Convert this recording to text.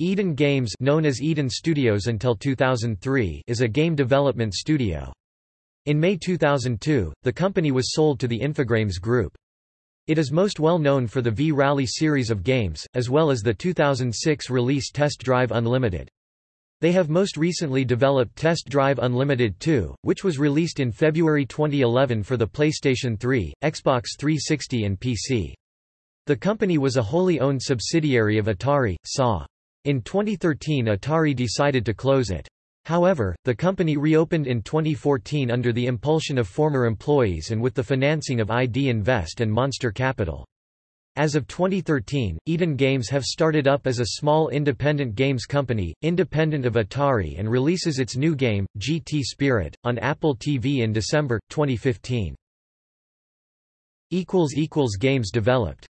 Eden Games known as Eden Studios until 2003 is a game development studio. In May 2002, the company was sold to the Infogrames Group. It is most well known for the V-Rally series of games, as well as the 2006 release Test Drive Unlimited. They have most recently developed Test Drive Unlimited 2, which was released in February 2011 for the PlayStation 3, Xbox 360 and PC. The company was a wholly owned subsidiary of Atari, SA. In 2013 Atari decided to close it. However, the company reopened in 2014 under the impulsion of former employees and with the financing of ID Invest and Monster Capital. As of 2013, Eden Games have started up as a small independent games company, independent of Atari and releases its new game, GT Spirit, on Apple TV in December, 2015. Games developed